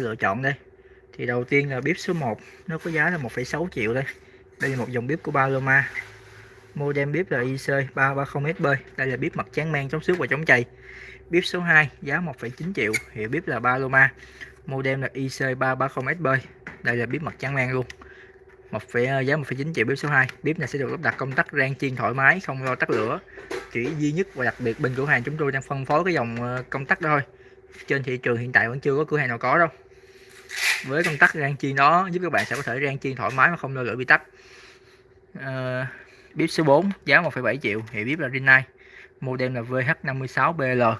lựa chọn đây. Thì đầu tiên là bếp số 1 nó có giá là 1,6 triệu đây. Đây là một dòng bếp của Paloma. Model bếp là IC 330SB đây là bếp mặt tráng men chống xước và chống chày. Bếp số 2 giá 1,9 triệu. Hiệu bếp là Paloma. Model là IC 330SB đây là bếp mặt tráng men luôn. Một ờ, giá 1,9 triệu bếp số 2 bếp này sẽ được lắp đặt công tắc rang chiên thoải mái không lo tắt lửa. Chỉ duy nhất và đặc biệt bên cửa hàng chúng tôi đang phân phối cái dòng ờ, công tắc đó thôi. Trên thị trường hiện tại vẫn chưa có cửa hàng nào có đâu với công tắc rang chiên đó giúp các bạn sẽ có thể rang chiên thoải mái mà không lo lửa bị tắt. À, bếp số 4 giá 1,7 triệu hiệu bếp là Rinnai. Model là VH56BL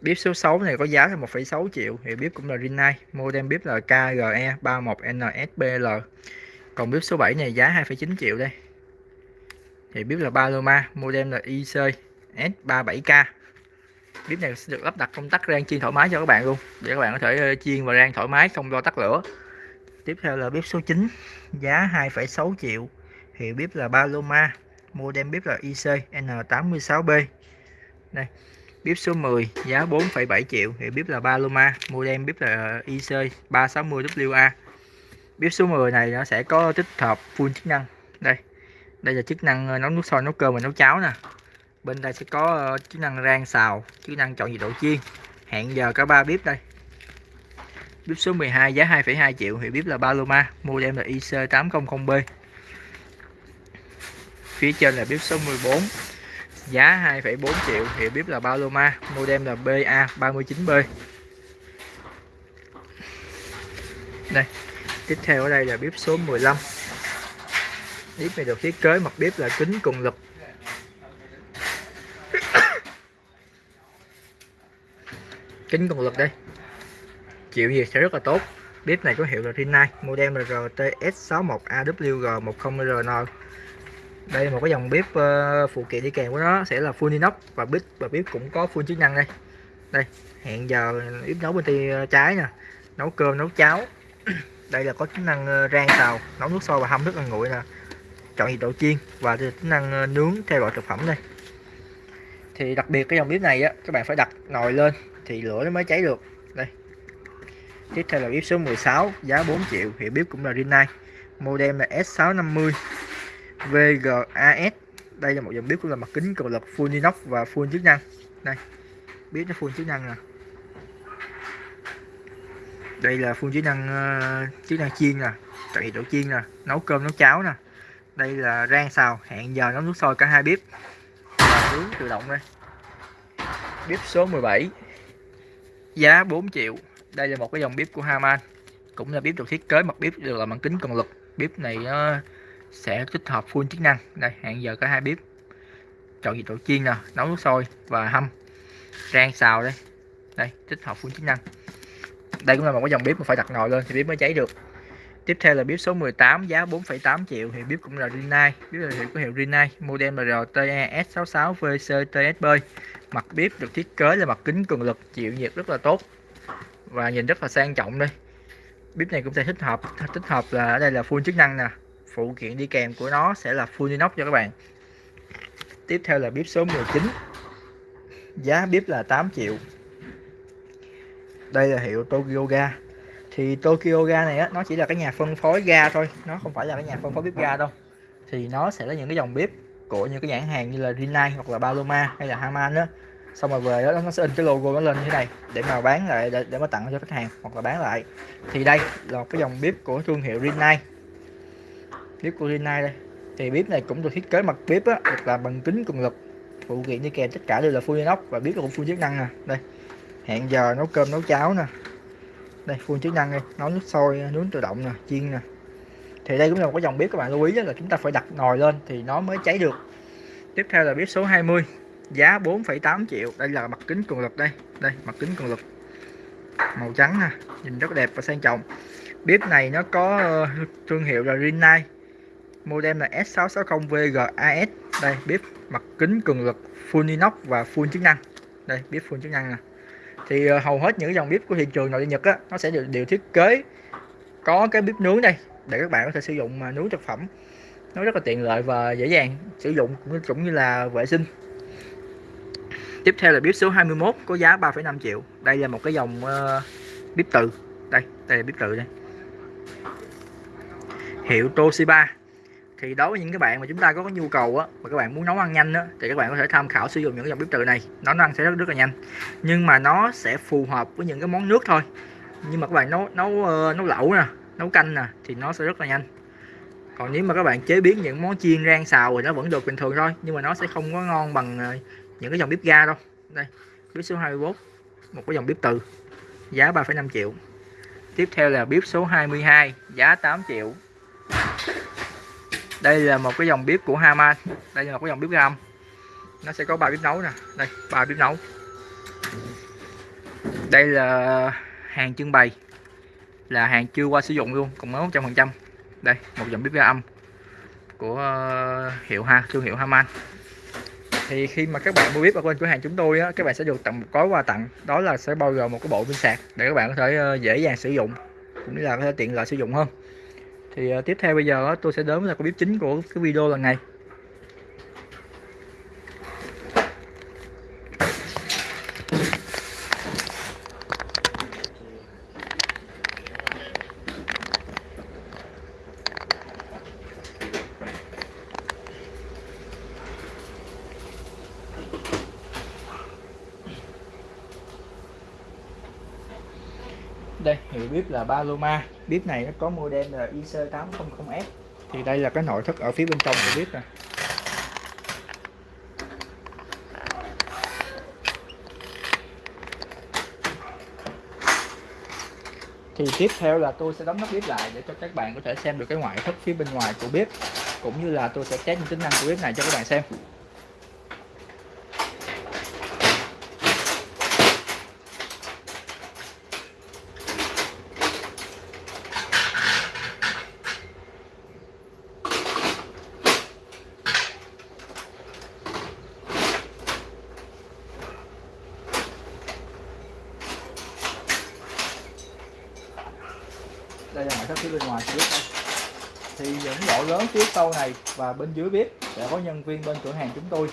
bếp số 6 này có giá là 1,6 triệu hiệu bếp cũng là Rinnai. Model bếp là KGE 31NSBL còn bếp số 7 này giá 2,9 triệu đây. Thì bếp là Paloma model là IC S37K bếp này sẽ được lắp đặt công tắc rang chiên thoải mái cho các bạn luôn. Để các bạn có thể ờ, chiên và rang thoải mái không lo tắt lửa. Tiếp theo là bếp số 9 giá 2,6 triệu. Hiệu bếp là Paloma model bếp là IC N86B đây bếp số 10 giá 4,7 triệu. Hiệu bếp là Paloma model bếp là ờ, IC 360WA bếp số 10 này nó sẽ có tích hợp full chức năng. Đây đây là chức năng ờ, nấu nước sôi nấu cơm và nấu cháo nè bên đây sẽ có ờ, chức năng rang xào chức năng chọn nhiệt độ chiên. Hẹn giờ cả ba bếp đây. Bếp số 12 giá 2,2 triệu hiệu bếp là Paloma model là IC800B phía trên là bếp số 14 giá 2,4 triệu hiệu bếp là Paloma model là BA39B đây tiếp theo ở đây là bếp số 15 bếp này được thiết kế mặt bếp là kính cùng lực kính cường lực đây. Chịu nhiệt sẽ rất là tốt. Bếp này có hiệu là Rinnai model là RTS61AWG10RN đây là một cái dòng bếp uh, phụ kiện đi kèm của nó sẽ là full inox và bếp và bếp cũng có full chức năng đây. Đây hẹn giờ bếp nấu bên tay trái nè. Nấu cơm nấu cháo. Đây là có chức năng ờ, rang xào nấu nước sôi và hâm nước ăn nguội nè. Chọn nhiệt độ chiên và chức năng ờ, nướng theo loại thực phẩm đây. Thì đặc biệt cái dòng bếp này á các bạn phải đặt nồi lên thì lửa nó mới cháy được. Đây. Tiếp theo là bếp số 16 giá 4 triệu hiệu bếp cũng là Rinnai. Model là S650 VGAS đây là một dòng bếp cũng là mặt kính cường lực full inox và full chức năng. Đây. Bếp nó full chức năng nè. Đây là full chức năng uh, chức năng chiên nè. Tại nhiệt độ chiên nè nấu cơm nấu cháo nè. Đây là rang xào hẹn giờ nấu nước sôi cả hai bếp. Và nướng tự động đây. Bếp số 17 giá 4 triệu. Đây là một cái dòng bếp của Haman cũng là bếp được thiết kế, mặt bếp được là bằng kính cường lực. Bếp này nó sẽ tích hợp full chức năng. Đây, hẹn giờ có hai bếp chọn nhiệt độ chiên nè, nấu nước sôi và hâm. Rang xào đây. Đây, tích hợp full chức năng. Đây cũng là một cái dòng bếp mà phải đặt nồi lên thì bếp mới cháy được tiếp theo là bếp số 18 giá 4,8 triệu thì bếp cũng là Rinnai. Bếp là hiệu của hiệu Rinnai model là RTE S66 VCTSB mặt bếp được thiết kế là mặt kính cường lực chịu nhiệt rất là tốt và nhìn rất là sang trọng đây. Bếp này cũng sẽ thích hợp thích hợp là ở đây là full chức năng nè. Phụ kiện đi kèm của nó sẽ là full inox cho các bạn. Tiếp theo là bếp số 19 giá bếp là 8 triệu. Đây là hiệu Tokyo Ga thì Tokyo Ga này á, nó chỉ là cái nhà phân phối ga thôi nó không phải là cái nhà phân phối bếp ga đâu. Thì nó sẽ là những cái dòng bếp của những cái nhãn hàng như là Rinnai hoặc là Paloma hay là Haman đó xong rồi về đó nó sẽ in cái logo nó lên như thế này để mà bán lại để, để mà tặng cho khách hàng hoặc là bán lại. Thì đây là cái dòng bếp của thương hiệu Rinnai. Bếp của Rinnai đây. Thì bếp này cũng được thiết kế mặt bếp á được làm bằng kính cường lực phụ kiện đi kèm tất cả đều là full inox và bếp cũng full chức năng nè. Đây. Hẹn giờ nấu cơm nấu cháo nè đây full chức năng đây nấu nước sôi nướng tự động nè chiên nè. Thì đây cũng là một cái dòng bếp các bạn lưu ý là chúng ta phải đặt nồi lên thì nó mới cháy được. Tiếp theo là bếp số 20 giá 4,8 triệu. Đây là mặt kính cường lực đây. Đây mặt kính cường lực. Màu trắng nè nhìn rất đẹp và sang trọng. Bếp này nó có ờ, thương hiệu là Rinnai. Model là S660VGAS đây bếp mặt kính cường lực full inox và full chức năng đây bếp full chức năng nè thì ờ, hầu hết những dòng bếp của thị trường nội địa Nhật á nó sẽ đều, đều thiết kế có cái bếp nướng đây để các bạn có thể sử dụng mà nướng thực phẩm. Nó rất là tiện lợi và dễ dàng sử dụng cũng, cũng như là vệ sinh. Tiếp theo là bếp số 21 có giá 3,5 triệu. Đây là một cái dòng uh, bếp từ. Đây đây là bếp từ đây. Hiệu Toshiba thì đối với những cái bạn mà chúng ta có cái nhu cầu á mà các bạn muốn nấu ăn nhanh á thì các bạn có thể tham khảo sử dụng những cái dòng bếp từ này. Nó ăn sẽ rất rất là nhanh. Nhưng mà nó sẽ phù hợp với những cái món nước thôi. Nhưng mà các bạn nấu nấu ờ, nấu lẩu nè nấu canh nè thì nó sẽ rất là nhanh. Còn nếu mà các bạn chế biến những món chiên rang xào thì nó vẫn được bình thường thôi nhưng mà nó sẽ không có ngon bằng ờ, những cái dòng bếp ga đâu. Đây bếp số 21 một cái dòng bếp từ giá 3,5 triệu. Tiếp theo là bếp số 22 giá 8 triệu đây là một cái dòng bếp của Haman đây là một cái dòng bếp gam. Nó sẽ có ba bếp nấu nè. Đây ba bếp nấu. Đây là hàng trưng bày. Là hàng chưa qua sử dụng luôn còn mới 100 phần trăm. Đây một dòng bếp ga âm của ờ, hiệu ha thương hiệu Haman thì khi mà các bạn mua bếp ở bên cửa hàng chúng tôi á, các bạn sẽ được tặng một gói quà tặng. Đó là sẽ bao gồm một cái bộ pin sạc để các bạn có thể ờ, dễ dàng sử dụng cũng như là có thể tiện lợi sử dụng hơn thì uh, tiếp theo bây giờ tôi sẽ đến với cái bếp chính của cái video lần này. Đây hiệu bếp là Paloma. Bếp này nó có model là IC800S thì đây là cái nội thất ở phía bên trong của bếp nè. Thì tiếp theo là tôi sẽ đóng nắp bếp lại để cho các bạn có thể xem được cái ngoại thất phía bên ngoài của bếp cũng như là tôi sẽ test những tính năng của bếp này cho các bạn xem phía bên ngoài bếp đây. Thì những lỗ lớn phía sau này và bên dưới bếp sẽ có nhân viên bên cửa hàng chúng tôi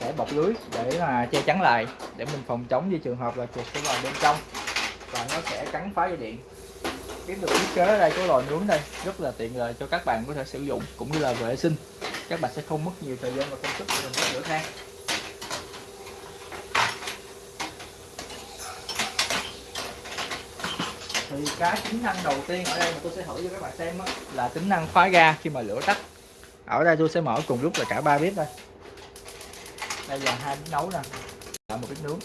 sẽ bọc lưới để là che chắn lại, để mình phòng chống như trường hợp là chuột sẽ vào bên trong và nó sẽ cắn phá dây điện. Kiếm được thiết kế ở đây có lò nướng đây rất là tiện lợi cho các bạn có thể sử dụng cũng như là vệ sinh. Các bạn sẽ không mất nhiều thời gian và công sức để mình rửa than. Thì cái tính năng đầu tiên ở đây mà tôi sẽ thử cho các bạn xem đó là tính năng khóa ga khi mà lửa tắt. Ở đây tôi sẽ mở cùng lúc là cả ba bếp đây. Đây là hai bếp nấu nè là một bếp nướng.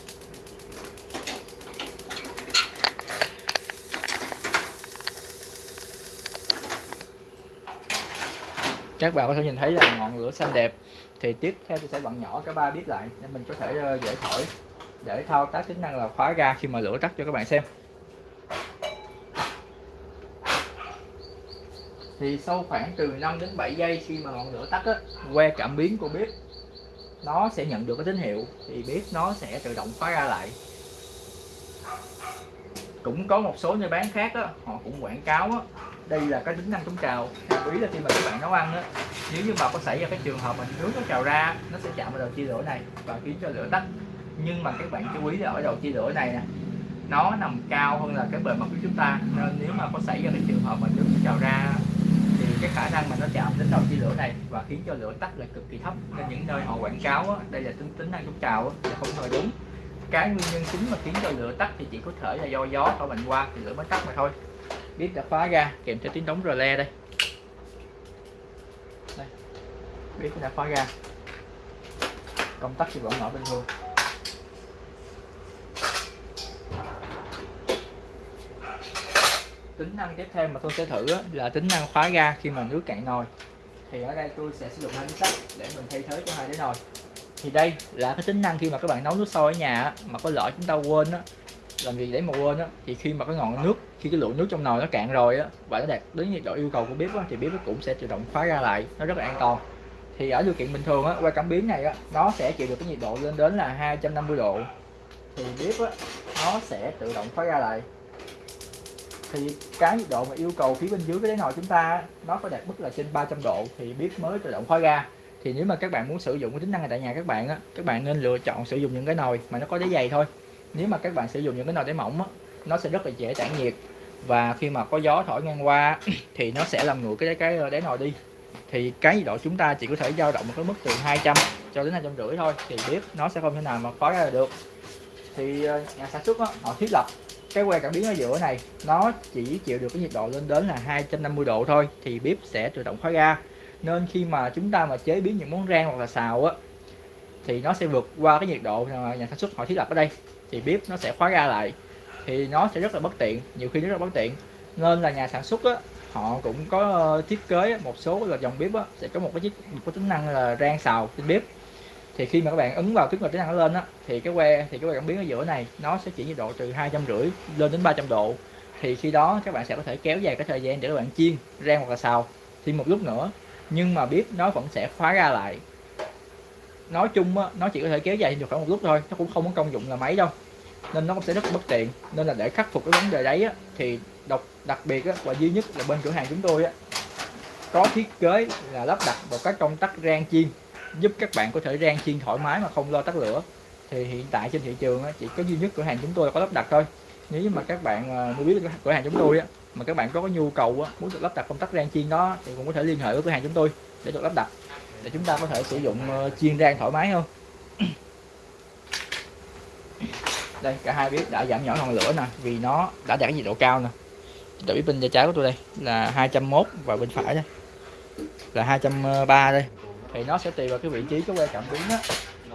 Các bạn có thể nhìn thấy là ngọn lửa xanh đẹp. Thì tiếp theo tôi sẽ bật nhỏ cả ba bếp lại để mình có thể ờ, dễ thổi, để thao tác tính năng là khóa ga khi mà lửa tắt cho các bạn xem. Thì sau khoảng từ 5 đến 7 giây khi mà ngọn lửa tắt á, que cảm biến của bếp nó sẽ nhận được cái tín hiệu thì bếp nó sẽ tự động khóa ra lại. Cũng có một số nơi bán khác á, họ cũng quảng cáo á, đây là cái tính năng chống trào. Lưu ý là khi mà các bạn nấu ăn á, nếu như mà có xảy ra cái trường hợp mà nước nó trào ra nó sẽ chạm vào đầu chia lửa này và khiến cho lửa tắt. Nhưng mà các bạn chú ý là ở đầu chia lửa này nè nó nằm cao hơn là cái bề mặt của chúng ta nên nếu mà có xảy ra cái trường hợp mà nước nó trào ra cái khả năng mà nó chạm đến đầu chia lửa này và khiến cho lửa tắt là cực kỳ thấp. Nên những nơi họ quảng cáo á, đây là tính tính năng chống trào á, là không hề đúng. Cái nguyên nhân chính mà khiến cho lửa tắt thì chỉ có thể là do gió thổi mạnh qua thì lửa mới tắt mà thôi. Biết đã khóa ra kèm theo tiếng đóng rờ le đây. Đây biết đã khóa ra. Công tắc thì vẫn mở bình thường tính năng tiếp theo mà tôi sẽ thử là tính năng khóa ga khi mà nước cạn nồi. Thì ở đây tôi sẽ sử dụng hai miếng sắt để mình thay thế cho hai cái nồi. Thì đây là cái tính năng khi mà các bạn nấu nước sôi ở nhà mà có lỡ chúng ta quên á làm gì để mà quên á thì khi mà cái ngọn nước khi cái lượng nước trong nồi nó cạn rồi á và nó đạt đến nhiệt độ yêu cầu của bếp á, thì bếp cũng sẽ tự động khóa ra lại nó rất là an toàn. Thì ở điều kiện bình thường á qua cảm biến này á nó sẽ chịu được cái nhiệt độ lên đến là 250 độ. Thì bếp á nó sẽ tự động khóa ra lại thì cái nhiệt độ mà yêu cầu phía bên dưới cái đáy nồi chúng ta nó phải đạt mức là trên 300 độ thì bếp mới tự động khóa ga thì nếu mà các bạn muốn sử dụng cái tính năng này tại nhà các bạn á các bạn nên lựa chọn sử dụng những cái nồi mà nó có đáy dày thôi. Nếu mà các bạn sử dụng những cái nồi đáy mỏng á nó sẽ rất là dễ tản nhiệt. Và khi mà có gió thổi ngang qua thì nó sẽ làm nguội cái cái ờ, đáy nồi đi. Thì cái nhiệt độ chúng ta chỉ có thể dao động một cái mức từ 200 cho đến hai trăm rưỡi thôi thì bếp nó sẽ không thể nào mà khóa ra được. Thì ờ, nhà sản xuất đó, họ thiết lập cái que cảm biến ở giữa này nó chỉ chịu được cái nhiệt độ lên đến là 250 độ thôi thì bếp sẽ tự động khóa ga nên khi mà chúng ta mà chế biến những món rang hoặc là xào á thì nó sẽ vượt qua cái nhiệt độ mà nhà sản xuất họ thiết lập ở đây thì bếp nó sẽ khóa ga lại thì nó sẽ rất là bất tiện nhiều khi rất là bất tiện. Nên là nhà sản xuất á, họ cũng có thiết kế một số là dòng bếp á, sẽ có một cái chức một cái tính năng là rang xào trên bếp thì khi mà các bạn ấn vào tức là tính năng nó lên á thì cái que thì cái que cảm biến ở giữa này nó sẽ chỉ nhiệt độ từ hai trăm rưỡi lên đến 300 độ. Thì khi đó các bạn sẽ có thể kéo dài cái thời gian để các bạn chiên rang hoặc là xào. Thêm một lúc nữa nhưng mà bếp nó vẫn sẽ khóa ra lại. Nói chung á, nó chỉ có thể kéo dài được khoảng một lúc thôi nó cũng không có công dụng là máy đâu. Nên nó cũng sẽ rất bất tiện. Nên là để khắc phục cái vấn đề đấy á, thì độc đặc biệt á, và duy nhất là bên cửa hàng chúng tôi á, có thiết kế là lắp đặt một cái công tắc rang chiên giúp các bạn có thể rang chiên thoải mái mà không lo tắt lửa. Thì hiện tại trên thị trường á, chỉ có duy nhất cửa hàng chúng tôi là có lắp đặt thôi. Nếu mà các bạn à, muốn biết cửa hàng chúng tôi á, mà các bạn có cái nhu cầu muốn được lắp đặt công tắc rang chiên đó thì cũng có thể liên hệ với cửa hàng chúng tôi để được lắp đặt. Để chúng ta có thể sử dụng ờ, chiên rang thoải mái hơn. Đây cả hai bếp đã giảm nhỏ ngọn lửa nè vì nó đã đạt nhiệt độ cao nè. Để bếp bên tay trái của tôi đây là 201 và bên phải đây là 203 ờ, đây thì nó sẽ tùy vào cái vị trí cái que cảm biến á.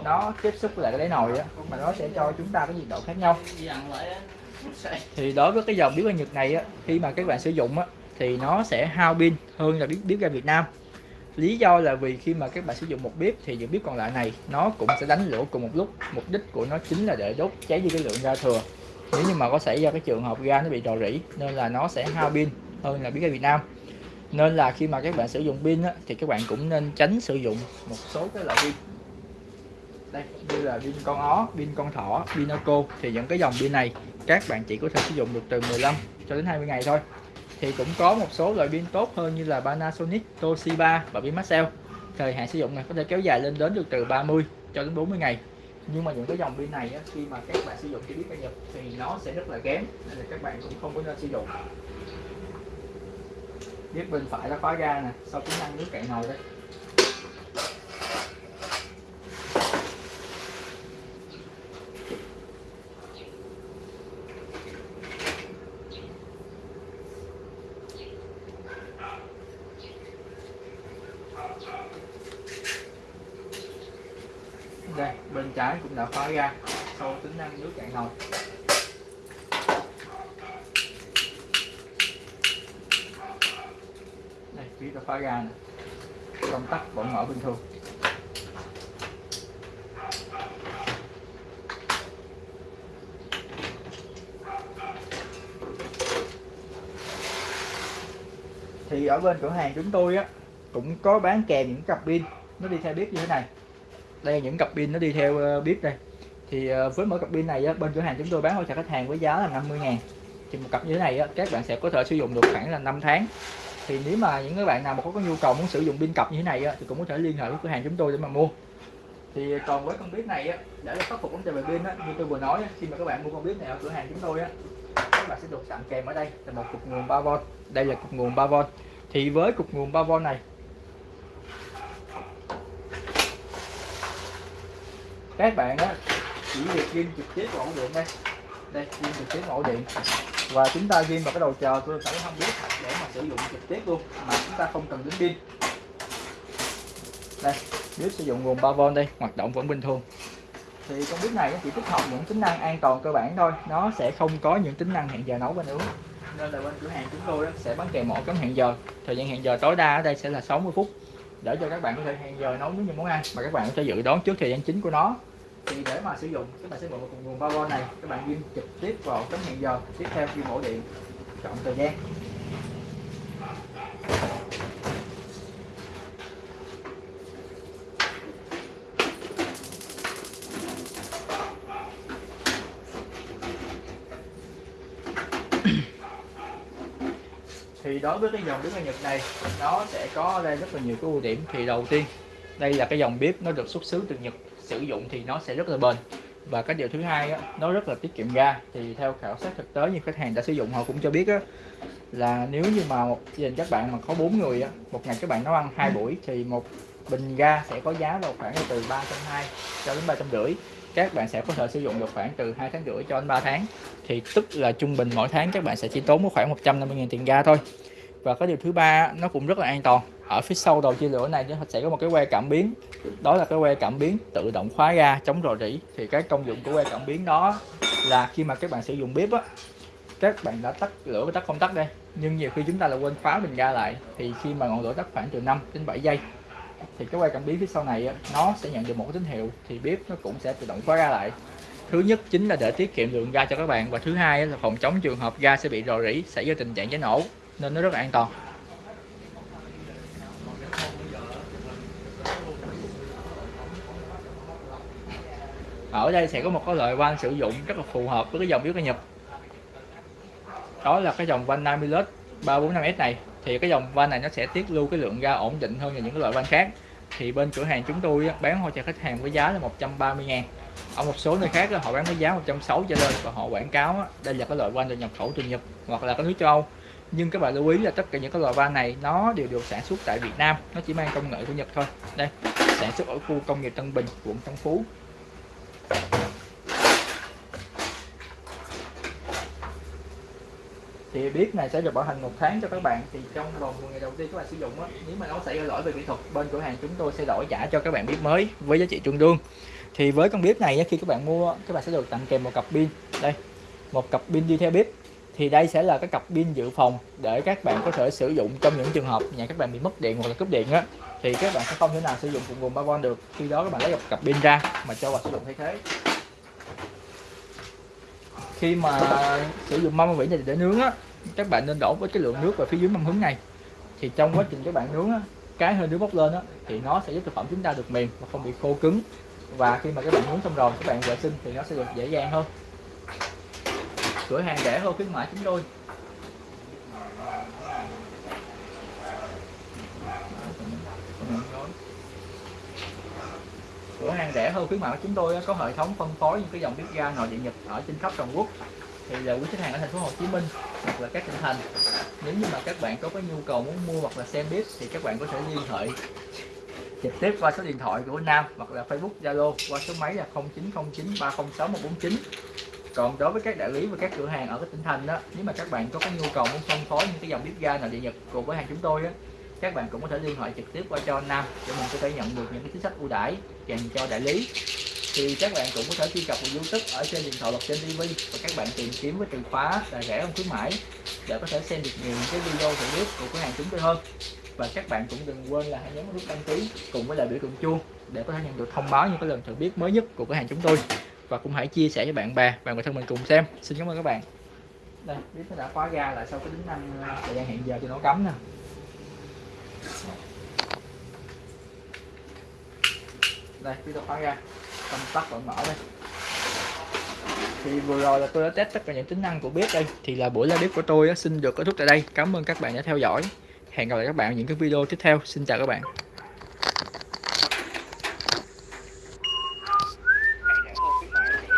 Nó tiếp xúc với lại cái đáy nồi á, mà nó sẽ cho chúng ta cái nhiệt độ khác nhau. Thì đối với cái dòng bếp ga Nhật này á, khi mà các bạn sử dụng á, thì nó sẽ hao pin hơn là bếp bếp ga Việt Nam. Lý do là vì khi mà các bạn sử dụng một bếp thì những bếp còn lại này, nó cũng sẽ đánh lửa cùng một lúc. Mục đích của nó chính là để đốt cháy đi cái lượng ga thừa. Nếu như mà có xảy ra cái trường hợp ga nó bị rò rỉ, nên là nó sẽ hao pin hơn là bếp ga Việt Nam nên là khi mà các bạn sử dụng pin á, thì các bạn cũng nên tránh sử dụng một số cái loại pin. Đây như là pin con ó pin con thỏ pin Pinaco thì những cái dòng pin này các bạn chỉ có thể sử dụng được từ 15 cho đến 20 ngày thôi. Thì cũng có một số loại pin tốt hơn như là Panasonic, Toshiba và pin Maxell. Thời hạn sử dụng này có thể kéo dài lên đến được từ 30 cho đến 40 ngày. Nhưng mà những cái dòng pin này á, khi mà các bạn sử dụng cái biết ga Nhật thì nó sẽ rất là kém nên là các bạn cũng không có nên sử dụng biết bên phải nó khóa ga nè, sau tính năng nước cạn nồi đây đây, bên trái cũng đã khóa ra sau tính năng nước cạn nồi. Đây phía khóa ra nè công tắc vẫn mở bình thường. Thì ở bên cửa hàng chúng tôi á, cũng có bán kèm những cặp pin. Nó đi theo bếp như thế này. Đây, những cặp pin nó đi theo ờ, bếp đây. Thì ờ, với mỗi cặp pin này bên cửa hàng chúng tôi bán hỗ trợ khách hàng với giá là 50 ngàn. Thì một cặp như thế này á, các bạn sẽ có thể sử dụng được khoảng là 5 tháng thì nếu mà những các bạn nào mà có, có nhu cầu muốn sử dụng pin cặp như thế này thì cũng có thể liên hệ với cửa hàng chúng tôi để mà mua. Thì còn với con bếp này để khắc phục vấn đề về pin như tôi vừa nói khi mà các bạn mua con bếp này ở cửa hàng chúng tôi các bạn sẽ được tặng kèm ở đây là một cục nguồn 3V đây là cục nguồn 3V thì với cục nguồn 3V này các bạn á chỉ việc ghim trực tiếp vào ổ điện đây. Đây ghim trực tiếp vào ổ điện và chúng ta ghim vào cái đầu chờ tôi phải không biết để mà sử dụng trực tiếp luôn, mà chúng ta không cần đến pin. Đây bếp sử dụng nguồn 3V đây, hoạt động vẫn bình thường. Thì con bếp này chỉ tích hợp những tính năng an toàn cơ bản thôi, nó sẽ không có những tính năng hẹn giờ nấu và nướng nên là bên cửa hàng chúng tôi sẽ bán kèm mỗi cấm hẹn giờ. Thời gian hẹn giờ tối đa ở đây sẽ là 60 phút, để cho các bạn có thể hẹn giờ nấu những món ăn mà các bạn có thể dự đoán trước thời gian chính của nó thì để mà sử dụng, các bạn sẽ mượn một nguồn power này, các bạn ghim trực tiếp vào tấm hẹn giờ, tiếp theo khi mổ điện, chọn thời gian. Thì đối với cái dòng bếp ga Nhật này, nó sẽ có đây rất là nhiều cái ưu điểm. Thì đầu tiên, đây là cái dòng bếp nó được xuất xứ từ Nhật sử dụng thì nó sẽ rất là bền. Và cái điều thứ hai á, nó rất là tiết kiệm ga. Thì theo khảo sát thực tế như khách hàng đã sử dụng họ cũng cho biết á, là nếu như mà một gia đình các bạn mà có bốn người á, một ngày các bạn nấu ăn hai buổi thì một bình ga sẽ có giá vào khoảng từ 320 cho đến ba trăm rưỡi. Các bạn sẽ có thể sử dụng được khoảng từ 2 tháng rưỡi cho đến 3 tháng. Thì tức là trung bình mỗi tháng các bạn sẽ chỉ tốn khoảng 150.000 tiền ga thôi và cái điều thứ ba nó cũng rất là an toàn. Ở phía sau đầu chia lửa này nó sẽ có một cái que cảm biến. Đó là cái que cảm biến tự động khóa ga chống rò rỉ. Thì cái công dụng của que cảm biến đó là khi mà các bạn sử dụng bếp á các bạn đã tắt lửa và tắt công tắc đây nhưng nhiều khi chúng ta là quên khóa bình ga lại. Thì khi mà ngọn lửa tắt khoảng từ 5 đến 7 giây thì cái que cảm biến phía sau này á, nó sẽ nhận được một cái tín hiệu. Thì bếp nó cũng sẽ tự động khóa ga lại. Thứ nhất chính là để tiết kiệm lượng ga cho các bạn. Và thứ hai là phòng chống trường hợp ga sẽ bị rò rỉ xảy ra tình trạng cháy nổ nên nó rất là an toàn. Ở đây sẽ có một cái loại van sử dụng rất là phù hợp với cái dòng biếu ca nhập đó là cái dòng van Namilus 345S này. Thì cái dòng van này nó sẽ tiết lưu cái lượng ga ổn định hơn là những cái loại van khác. Thì bên cửa hàng chúng tôi bán hỗ trợ khách hàng với giá là 130 ngàn. Ở một số nơi khác họ bán với giá 160 cho lên và họ quảng cáo đây là cái loại van được nhập khẩu từ Nhật hoặc là cái nước châu Âu nhưng các bạn lưu ý là tất cả những cái loại van này nó đều được sản xuất tại Việt Nam. Nó chỉ mang công nghệ của Nhật thôi. Đây sản xuất ở khu công nghiệp Tân Bình quận Tân Phú. Thì bếp này sẽ được bảo hành một tháng cho các bạn. Thì trong vòng 10 ngày đầu tiên các bạn sử dụng đó, nếu mà nó xảy ra lỗi về kỹ thuật bên cửa hàng chúng tôi sẽ đổi trả cho các bạn bếp mới với giá trị tương đương. Thì với con bếp này khi các bạn mua các bạn sẽ được tặng kèm một cặp pin. Đây một cặp pin đi theo bếp thì đây sẽ là cái cặp pin dự phòng để các bạn có thể sử dụng trong những trường hợp nhà các bạn bị mất điện hoặc là cúp điện á. Thì các bạn sẽ không thể nào sử dụng cùng nguồn 3V được. Khi đó các bạn lấy một cặp pin ra mà cho vào sử dụng thay thế. Khi mà sử dụng mâm vỉ này để nướng á các bạn nên đổ với cái lượng nước vào phía dưới mâm hứng này. Thì trong quá trình các bạn nướng á, cái hơi nước bốc lên á, thì nó sẽ giúp thực phẩm chúng ta được mềm và không bị khô cứng. Và khi mà các bạn nướng xong rồi các bạn vệ sinh thì nó sẽ được dễ dàng hơn cửa hàng rẻ hơn khuyến mãi chúng tôi cửa hàng rẻ hơn, khuyến mại của chúng tôi có hệ thống phân phối những cái dòng bếp ga nội địa nhật ở trên khắp toàn quốc. Thì là quý khách hàng ở thành phố Hồ Chí Minh hoặc là các tỉnh thành. Nếu như mà các bạn có cái nhu cầu muốn mua hoặc là xem bếp thì các bạn có thể liên hệ trực tiếp qua số điện thoại của Nam hoặc là Facebook, Zalo qua số máy là 0909 306 149 còn đối với các đại lý và các cửa hàng ở các tỉnh thành đó, nếu mà các bạn có cái nhu cầu muốn phân phối những cái dòng bếp ga nội địa nhật cùng với hàng chúng tôi á, các bạn cũng có thể liên hệ trực tiếp qua cho anh Nam để mình có thể nhận được những cái chính sách ưu đãi dành cho đại lý. Thì các bạn cũng có thể truy cập vào YouTube ở trên điện thoại hoặc trên TV và các bạn tìm kiếm với từ khóa là rẻ hơn khuyến mãi để có thể xem được nhiều cái video thử bếp của cửa hàng chúng tôi hơn. Và các bạn cũng đừng quên là hãy nhấn nút đăng ký cùng với lại biểu tượng chuông để có thể nhận được thông báo những cái lần thử bếp mới nhất của cửa hàng chúng tôi và cũng hãy chia sẻ với bạn bè và người thân mình cùng xem. Xin cảm ơn các bạn. Đây bếp nó đã khóa ga lại sau cái tính năng ờ, thời gian hẹn giờ cho nó cấm nè. Đây bếp nó khóa ga. Công tắc vẫn mở đây. Thì vừa rồi là tôi đã test tất cả những tính năng của bếp đây. Thì là buổi live bếp của tôi xin được kết thúc tại đây. Cảm ơn các bạn đã theo dõi. Hẹn gặp lại các bạn ở những cái video tiếp theo. Xin chào các bạn.